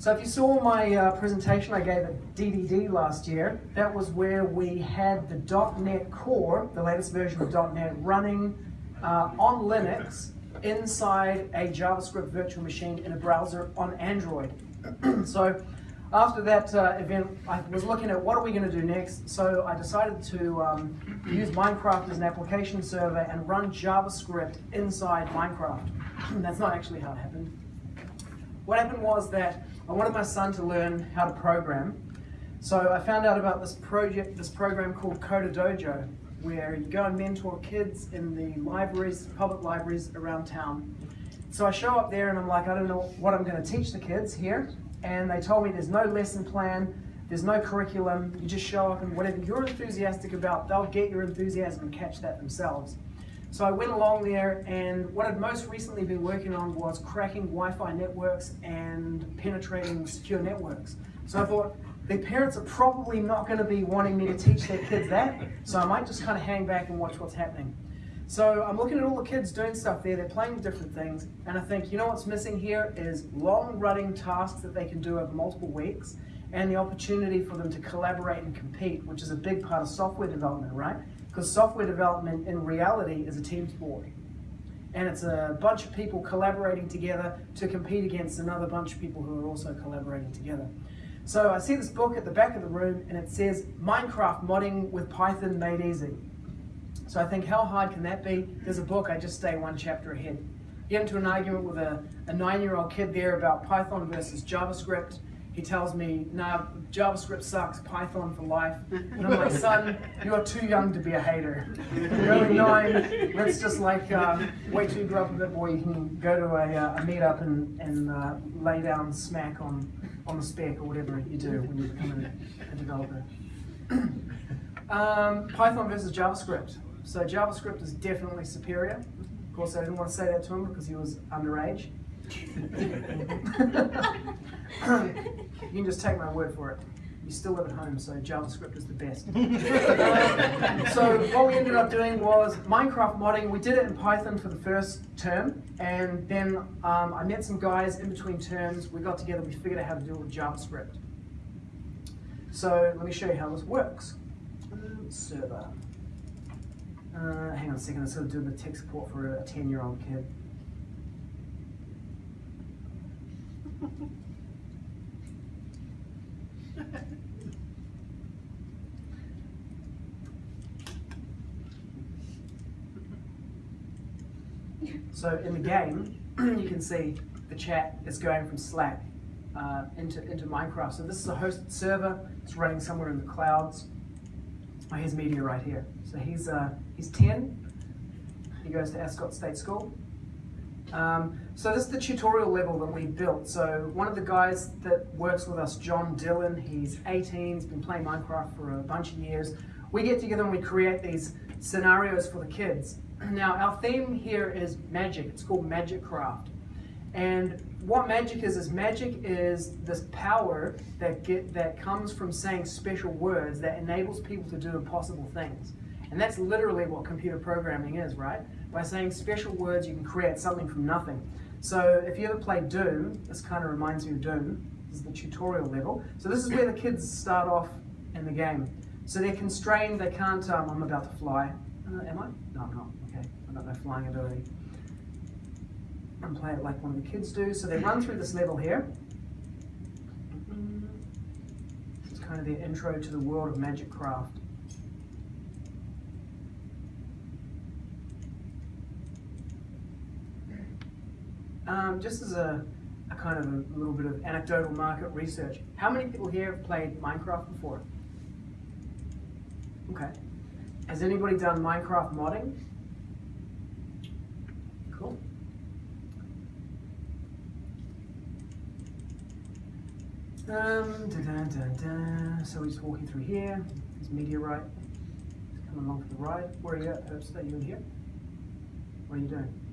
So if you saw my uh, presentation I gave at DDD last year, that was where we had the .NET Core, the latest version of .NET, running uh, on Linux inside a JavaScript virtual machine in a browser on Android. so after that uh, event, I was looking at what are we going to do next, so I decided to um, use Minecraft as an application server and run JavaScript inside Minecraft. That's not actually how it happened. What happened was that I wanted my son to learn how to program. So I found out about this project, this program called Coder Dojo, where you go and mentor kids in the libraries, public libraries around town. So I show up there and I'm like, I don't know what I'm going to teach the kids here. And they told me there's no lesson plan, there's no curriculum, you just show up and whatever you're enthusiastic about, they'll get your enthusiasm and catch that themselves. So I went along there and what I'd most recently been working on was cracking Wi-Fi networks and penetrating secure networks. So I thought, the parents are probably not going to be wanting me to teach their kids that, so I might just kind of hang back and watch what's happening. So I'm looking at all the kids doing stuff there, they're playing different things, and I think, you know what's missing here is long running tasks that they can do over multiple weeks, and the opportunity for them to collaborate and compete, which is a big part of software development, right? Because software development in reality is a team sport. And it's a bunch of people collaborating together to compete against another bunch of people who are also collaborating together. So I see this book at the back of the room and it says Minecraft modding with Python made easy. So I think how hard can that be? There's a book, I just stay one chapter ahead. Get into an argument with a, a nine-year-old kid there about Python versus JavaScript he tells me, nah, JavaScript sucks, Python for life. And I'm like, son, you are too young to be a hater. You're only nine, let's just like, uh, wait till you grow up a bit more, you can go to a, uh, a meetup and, and uh, lay down smack on, on the spec or whatever you do when you become a, a developer. um, Python versus JavaScript. So JavaScript is definitely superior. Of course, I didn't want to say that to him because he was underage. you can just take my word for it. You still live at home, so JavaScript is the best. so what we ended up doing was Minecraft modding. We did it in Python for the first term, and then um, I met some guys in between terms. We got together, we figured out how to do it with JavaScript. So let me show you how this works. server. Uh, hang on a second, I'm sort of doing the tech support for a 10-year-old kid. So in the game, you can see the chat is going from Slack uh, into, into Minecraft. So this is a hosted server. It's running somewhere in the clouds. Oh, here's Media right here. So he's, uh, he's 10. He goes to Ascot State School. Um, so this is the tutorial level that we built. So one of the guys that works with us, John Dillon, he's 18, he's been playing Minecraft for a bunch of years. We get together and we create these scenarios for the kids. Now, our theme here is magic. It's called Magic Craft. And what magic is, is magic is this power that, get, that comes from saying special words that enables people to do impossible things. And that's literally what computer programming is, right? By saying special words, you can create something from nothing. So if you ever play Doom, this kind of reminds me of Doom. This is the tutorial level. So this is where the kids start off in the game. So they're constrained, they can't, um, I'm about to fly. Uh, am I? No, I'm not. Okay, I've got no flying ability. And play it like one of the kids do. So they run through this level here. It's kind of their intro to the world of Magic Craft. Um, just as a, a, kind of a little bit of anecdotal market research, how many people here have played Minecraft before? Okay. Has anybody done Minecraft modding? Cool. Um, da -da -da so we're walking through here. There's meteorite. It's coming along for the ride. Where are you at, Herbst? Are you in here? What are you doing?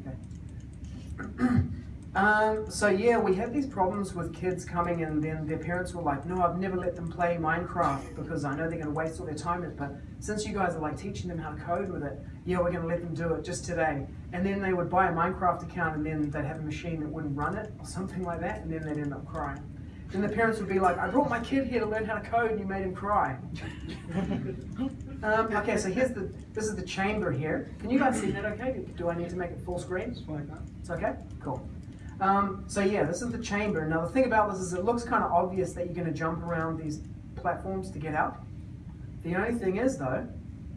Okay. Um, so yeah, we had these problems with kids coming and then their parents were like, no, I've never let them play Minecraft because I know they're going to waste all their time in it. But since you guys are like teaching them how to code with it, yeah, we're going to let them do it just today. And then they would buy a Minecraft account and then they'd have a machine that wouldn't run it or something like that, and then they'd end up crying. Then the parents would be like, I brought my kid here to learn how to code and you made him cry. um, okay, so here's the, this is the chamber here. Can you guys see that okay? Do I need to make it full screen? It's okay? Cool. Um, so yeah, this is the chamber. Now the thing about this is it looks kind of obvious that you're going to jump around these platforms to get out. The only thing is though,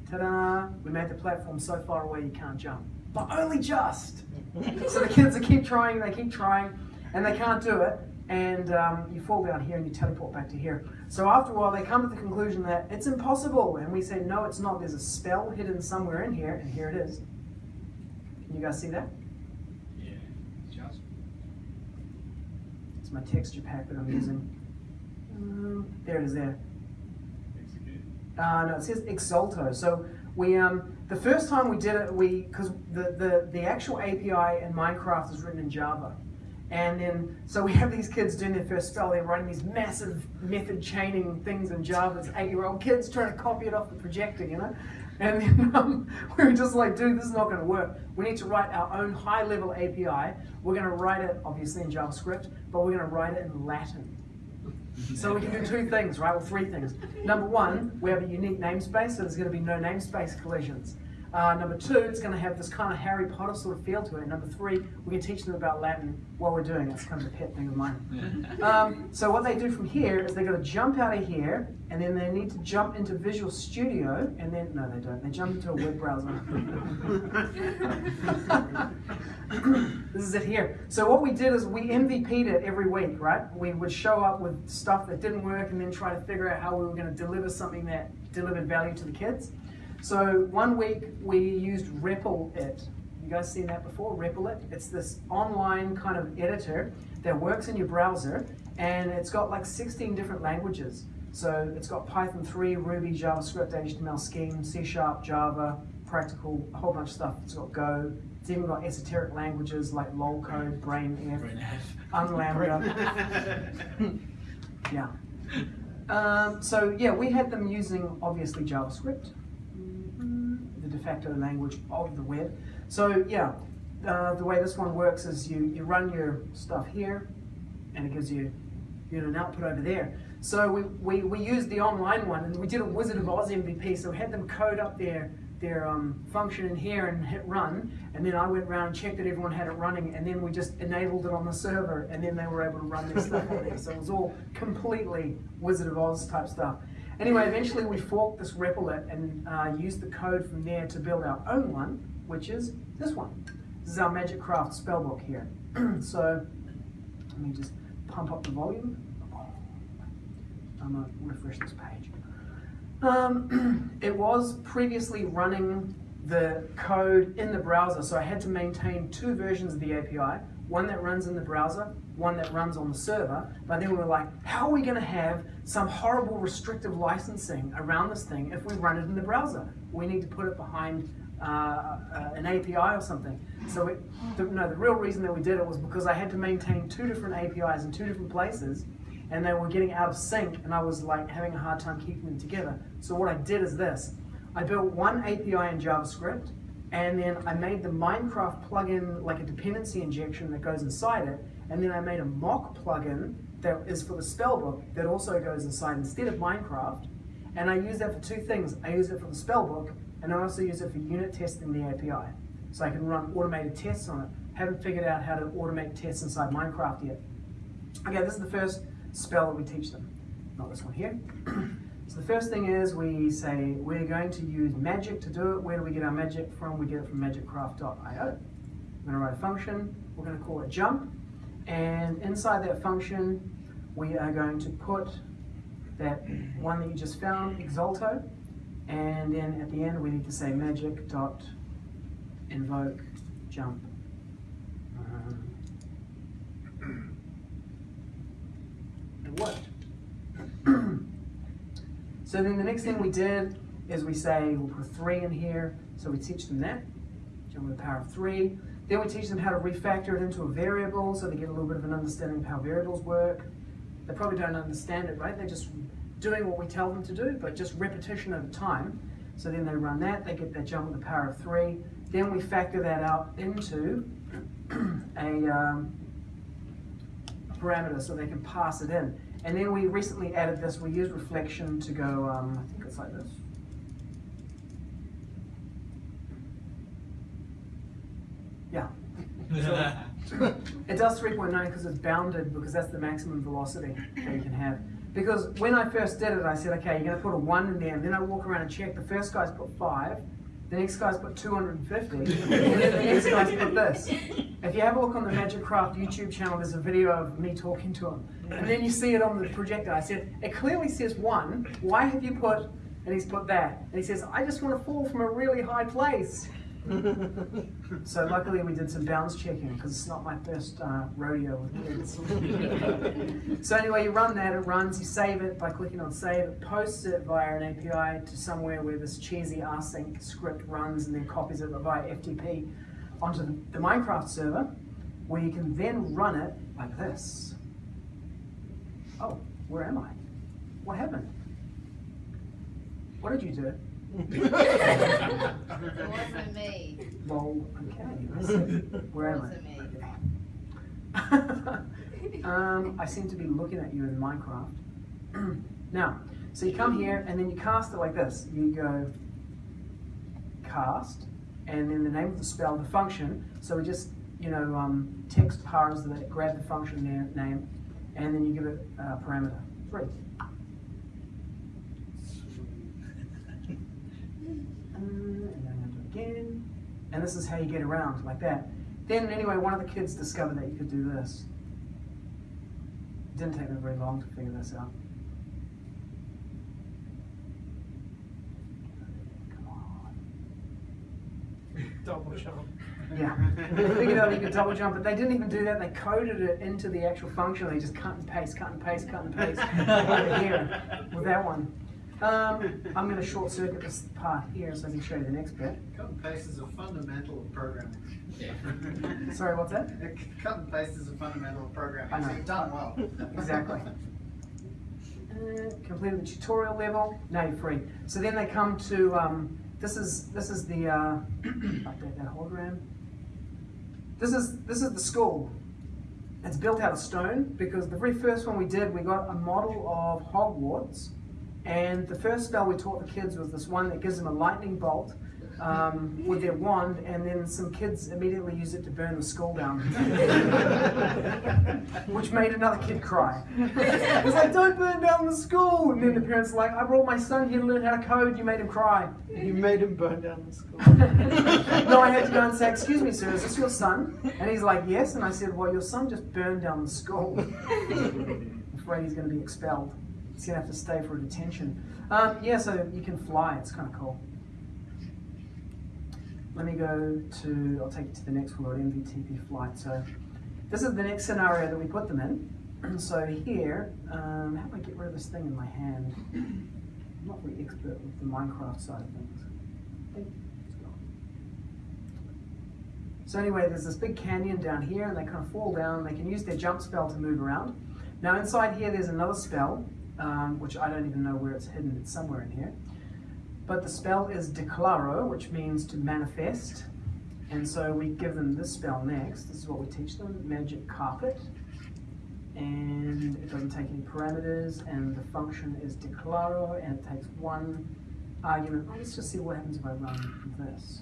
ta-da, we made the platform so far away you can't jump. But only just. so the kids keep trying, they keep trying, and they can't do it and um, you fall down here and you teleport back to here. So after a while, they come to the conclusion that it's impossible, and we say, no, it's not. There's a spell hidden somewhere in here, and here it is. Can you guys see that? Yeah, just. It's my texture pack that I'm using. Um, there it is there. Execute. Uh, no, it says Exalto. So we, um, the first time we did it, we, because the, the, the actual API in Minecraft is written in Java. And then, so we have these kids doing their first spell, they're writing these massive method chaining things in Java. It's eight-year-old kids trying to copy it off the projector, you know? And then um, we were just like, dude, this is not gonna work. We need to write our own high-level API. We're gonna write it, obviously in JavaScript, but we're gonna write it in Latin. So we can do two things, right? Well, three things. Number one, we have a unique namespace, so there's gonna be no namespace collisions. Uh, number two, it's going to have this kind of Harry Potter sort of feel to it. And number three, we can teach them about Latin while we're doing it. It's kind of a pet thing of mine. Um, so what they do from here is they're going to jump out of here, and then they need to jump into Visual Studio, and then, no they don't, they jump into a web browser. this is it here. So what we did is we MVP'd it every week, right? We would show up with stuff that didn't work and then try to figure out how we were going to deliver something that delivered value to the kids. So one week we used REPL-IT. You guys seen that before? REPL-IT. It's this online kind of editor that works in your browser and it's got like 16 different languages. So it's got Python 3, Ruby, JavaScript, HTML, Scheme, C Sharp, Java, practical, a whole bunch of stuff. It's got Go. It's even got esoteric languages like LOL code, BrainF, Unlambda. yeah. Um, so yeah, we had them using obviously JavaScript facto language of the web. So yeah, uh, the way this one works is you, you run your stuff here and it gives you, you know, an output over there. So we, we, we used the online one and we did a Wizard of Oz MVP, so we had them code up their, their um, function in here and hit run, and then I went around and checked that everyone had it running, and then we just enabled it on the server, and then they were able to run their stuff on there. So it was all completely Wizard of Oz type stuff. Anyway, eventually we forked this REPL-IT and uh, used the code from there to build our own one, which is this one. This is our MagicCraft spellbook here. so let me just pump up the volume. I'm gonna refresh this page. Um, it was previously running the code in the browser, so I had to maintain two versions of the API, one that runs in the browser, one that runs on the server, but then we were like, how are we gonna have some horrible restrictive licensing around this thing if we run it in the browser? We need to put it behind uh, uh, an API or something. So it, the, no, the real reason that we did it was because I had to maintain two different APIs in two different places and they were getting out of sync and I was like having a hard time keeping them together. So what I did is this. I built one API in JavaScript and then I made the Minecraft plugin like a dependency injection that goes inside it and then I made a mock plugin that is for the spellbook that also goes inside instead of Minecraft. And I use that for two things. I use it for the spellbook, and I also use it for unit testing the API. So I can run automated tests on it. Haven't figured out how to automate tests inside Minecraft yet. Okay, this is the first spell that we teach them. Not this one here. so the first thing is we say we're going to use magic to do it. Where do we get our magic from? We get it from magiccraft.io. We're going to write a function. We're going to call it jump. And inside that function, we are going to put that one that you just found, Exalto, and then at the end we need to say magic dot invoke jump. Um, worked. so then the next thing we did is we say we'll put three in here, so we teach them that, jump with the power of three. Then we teach them how to refactor it into a variable so they get a little bit of an understanding of how variables work. They probably don't understand it, right? They're just doing what we tell them to do, but just repetition over time. So then they run that, they get that jump with a power of three. Then we factor that out into a um, parameter so they can pass it in. And then we recently added this, we use reflection to go, um, I think it's like this. Yeah. It does 3.9 because it's bounded because that's the maximum velocity that you can have. Because when I first did it, I said, okay, you're going to put a 1 in there, and then I walk around and check. The first guy's put 5, the next guy's put 250, and then the next guy's put this. If you have a look on the Magic Craft YouTube channel, there's a video of me talking to him. And then you see it on the projector. I said, it clearly says 1. Why have you put, and he's put that. And he says, I just want to fall from a really high place. So luckily we did some bounds checking because it's not my first uh, rodeo with kids. so anyway, you run that, it runs, you save it by clicking on save, it posts it via an API to somewhere where this cheesy async script runs and then copies it via FTP onto the, the Minecraft server where you can then run it like this. Oh, where am I? What happened? What did you do? It wasn't me. Lol, okay. I see. Where am wasn't me. I? um, I seem to be looking at you in Minecraft. now, so you come here and then you cast it like this. You go cast, and then the name of the spell, the function. So we just, you know, um, text parse that grab the function na- name, and then you give it a parameter three. Uh, and then I'm gonna do it again. And this is how you get around, like that. Then, anyway, one of the kids discovered that you could do this. It didn't take me very long to figure this out. Come on. Double jump. Yeah, they figured out you could double jump, but they didn't even do that. They coded it into the actual function. They just cut and paste, cut and paste, cut and paste over here with that one. Um, I'm going to short circuit this part here so I can show you the next bit. Cut and paste is a fundamental of programming. Sorry, what's that? Cut and paste is a fundamental of programming. I know. So you've done well. Exactly. Uh, completed the tutorial level. Now you're free. So then they come to um, this is this is the uh, update that hologram. This is this is the school. It's built out of stone because the very first one we did, we got a model of Hogwarts, and the first spell we taught the kids was this one that gives them a lightning bolt um, with their wand, and then some kids immediately use it to burn the school down, which made another kid cry. It's like, don't burn down the school! And then the parents are like, I brought my son here to learn how to code, you made him cry. You made him burn down the school. no, I had to go and say, excuse me, sir, is this your son? And he's like, yes. And I said, well, your son just burned down the school. I'm afraid he's going to be expelled. He's going to have to stay for a detention. Um, yeah, so you can fly. It's kind of cool. Let me go to, I'll take you to the next word, MVTP flight. So this is the next scenario that we put them in. So here, um, how do I get rid of this thing in my hand? I'm not very expert with the Minecraft side of things. So anyway, there's this big canyon down here, and they kind of fall down. They can use their jump spell to move around. Now inside here, there's another spell, um, which I don't even know where it's hidden. It's somewhere in here. But the spell is Declaro, which means to manifest. And so we give them this spell next. This is what we teach them, Magic Carpet. And it doesn't take any parameters, and the function is Declaro, and it takes one argument. Let's just see what happens if I run this.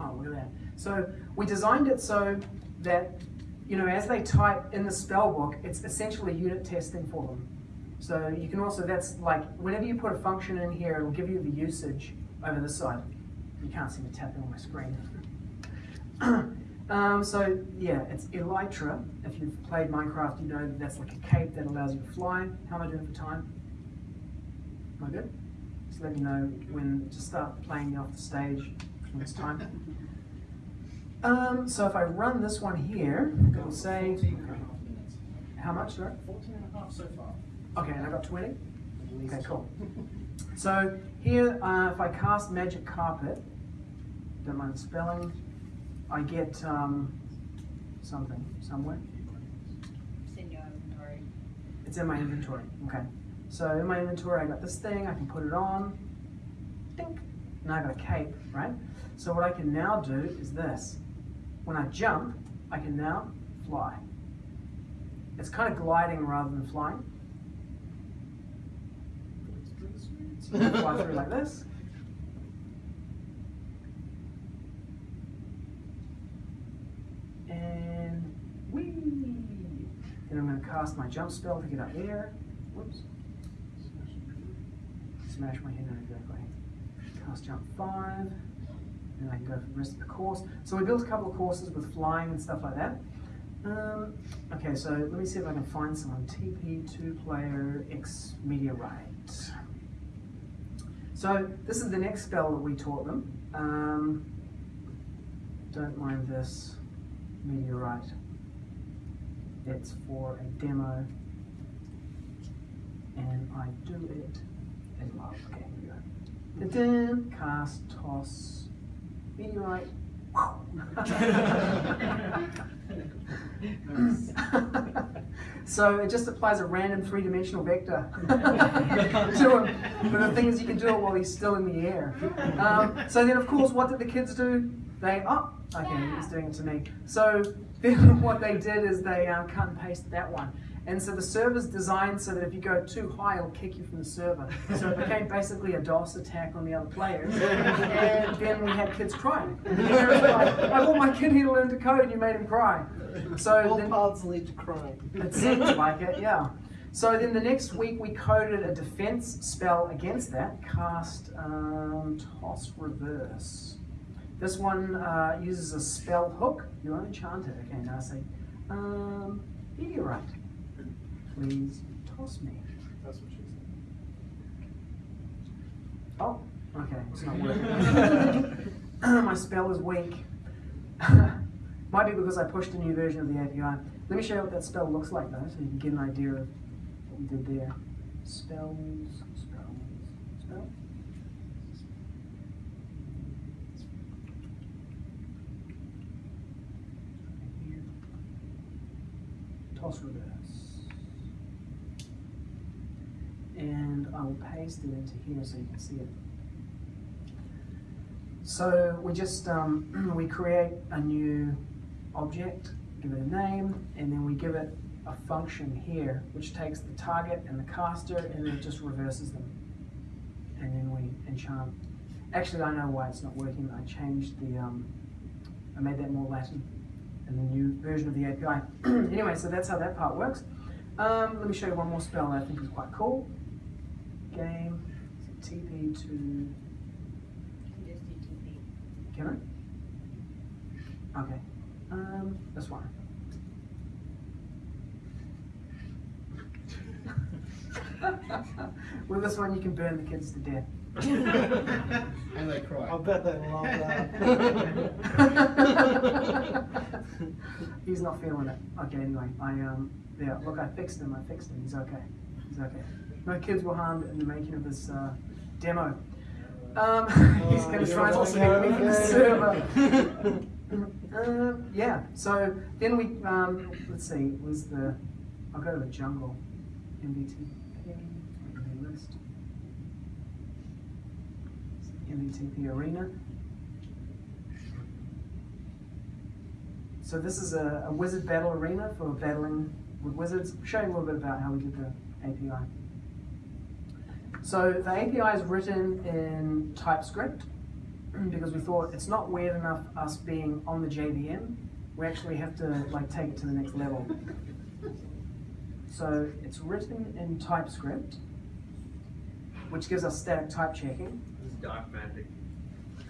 Oh, look at that. So we designed it so that, you know, as they type in the spell book, it's essentially unit testing for them. So you can also, that's like, whenever you put a function in here, it'll give you the usage over this side. You can't see me tapping on my screen. um, so yeah, it's Elytra. If you've played Minecraft, you know that that's like a cape that allows you to fly. How am I doing for time? Am I good? Just let me know when to start playing off the stage when it's time. Um, so if I run this one here, it'll say, 14 and a half minutes. how much, sorry? 14 and a half so far. Okay, and I've got 20? Okay, cool. So here, uh, if I cast Magic Carpet, don't mind the spelling, I get um, something somewhere. It's in your inventory. It's in my inventory. Okay. So in my inventory, I got this thing. I can put it on. Dink. Now I got a cape, right? So what I can now do is this. When I jump, I can now fly. It's kind of gliding rather than flying. Fly through like this. And whee! Then I'm going to cast my jump spell to get up there. Whoops. Smash my head exactly. Cast jump five. And I can go for the rest of the course. So we built a couple of courses with flying and stuff like that. Um, okay, so let me see if I can find someone. TP two player X Meteorite. So this is the next spell that we taught them. Um, don't mind this meteorite. It's for a demo, and I do it as well. Okay, here we go. Cast, toss, meteorite. so it just applies a random three-dimensional vector to him. But the thing is, you can do it while he's still in the air. Um, so then, of course, what did the kids do? They oh, okay, he's doing it to me. So then what they did is they um, cut and pasted that one. And so the server's designed so that if you go too high, it'll kick you from the server. So it became basically a DOS attack on the other players. And then we had kids crying. And the parents were like, I want my kid here to learn to code and you made him cry. So All then, paths lead to crime. it seems like it, yeah. So then the next week we coded a defense spell against that. Cast um, Toss Reverse. This one uh, uses a spell hook. You're unenchanted. Okay, now I say, um, meteorite. Please toss me. That's what she said. Oh, okay, it's not working. My spell is weak. Might be because I pushed a new version of the API. Let me show you what that spell looks like though, so you can get an idea of what we did there. Spells, spells, spells. Toss reverse. And I will paste it into here so you can see it. So we just, um, we create a new object, give it a name, and then we give it a function here, which takes the target and the caster, and then it just reverses them. And then we enchant. Actually, I know why it's not working. I changed the, um, I made that more Latin in the new version of the API. anyway, so that's how that part works. Um, let me show you one more spell that I think is quite cool. Game, TP to You can just do TP. can I? Okay. Um, this one. With this one, you can burn the kids to death. And they cry. I bet they love that. He's not feeling it. Okay, anyway, I um, yeah. Look, I fixed him. I fixed him. He's okay. He's okay. No kids were harmed in the making of this uh, demo. Um, he's Oh, going to try and make me the server. Um, yeah, so then we, um, let's see, was the, I'll go to the jungle, list. MVTP arena. So this is a, a wizard battle arena for battling with wizards. Show you a little bit about how we did the API. So the API is written in TypeScript because we thought it's not weird enough us being on the JVM. We actually have to like take it to the next level. So it's written in TypeScript, which gives us static type checking. This is dark magic.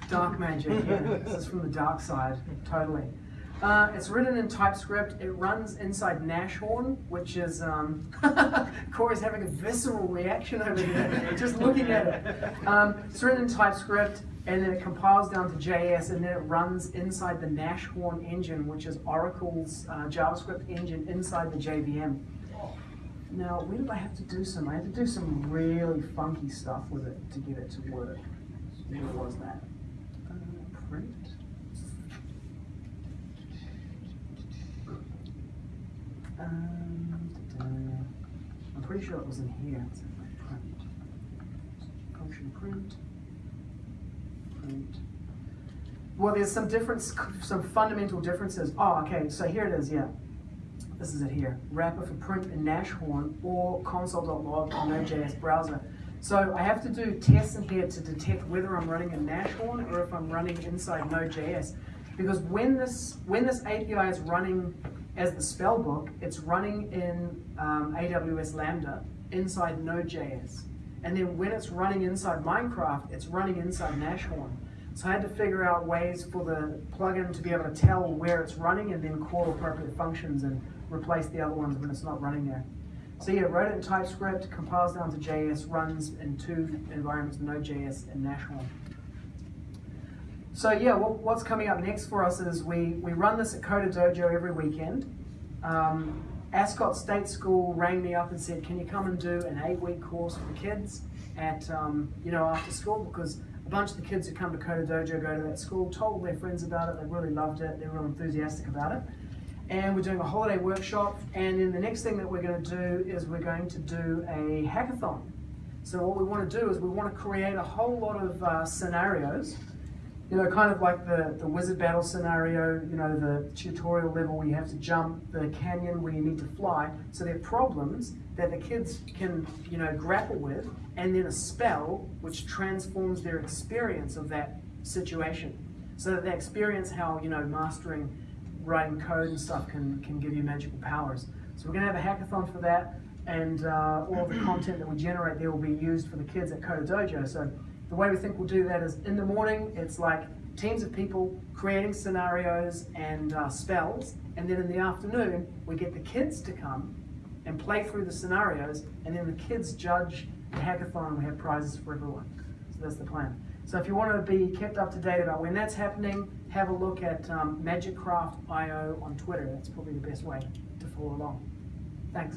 Dark magic, yeah. this is from the dark side, totally. Uh, it's written in TypeScript. It runs inside Nashorn, which is um, Corey's having a visceral reaction over there, just looking at it. Um, it's written in TypeScript, and then it compiles down to JS, and then it runs inside the Nashorn engine, which is Oracle's uh, JavaScript engine inside the JVM. Now, where did I have to do some? I had to do some really funky stuff with it to get it to work. Where was that? Uh, print. Um, da-da. pretty sure it was in here. Let's have my print. Function print. Print. Well, there's some difference, some fundamental differences. Oh, okay, so here it is, yeah. This is it here. Wrapper for print in Nashorn or console.log in Node.js browser. So I have to do tests in here to detect whether I'm running in Nashorn or if I'm running inside Node.js. Because when this, when this API is running as the spellbook, it's running in um, AWS Lambda inside Node.js. And then when it's running inside Minecraft, it's running inside Nashorn. So I had to figure out ways for the plugin to be able to tell where it's running and then call appropriate functions and replace the other ones when it's not running there. So yeah, wrote it in TypeScript, compiles down to JS, runs in two environments, Node.js and Nashorn. So yeah, what, what's coming up next for us is we, we run this at Coder Dojo every weekend. Um, Ascot State School rang me up and said, can you come and do an eight-week course for the kids at, um, you know, after school? Because a bunch of the kids who come to Coder Dojo go to that school, told their friends about it, they really loved it, they're real enthusiastic about it. And we're doing a holiday workshop, and then the next thing that we're going to do is we're going to do a hackathon. So what we want to do is we want to create a whole lot of uh, scenarios you know, kind of like the, the wizard battle scenario, you know, the tutorial level where you have to jump, the canyon where you need to fly. So they're problems that the kids can, you know, grapple with, and then a spell which transforms their experience of that situation. So that they experience how, you know, mastering writing code and stuff can, can give you magical powers. So we're gonna have a hackathon for that, and uh, all the content that we generate there will be used for the kids at Coder Dojo. So the way we think we'll do that is in the morning, it's like teams of people creating scenarios and uh, spells, and then in the afternoon, we get the kids to come and play through the scenarios, and then the kids judge the hackathon, and we have prizes for everyone. So that's the plan. So if you want to be kept up to date about when that's happening, have a look at um, MagicCraft.io on Twitter. That's probably the best way to follow along. Thanks.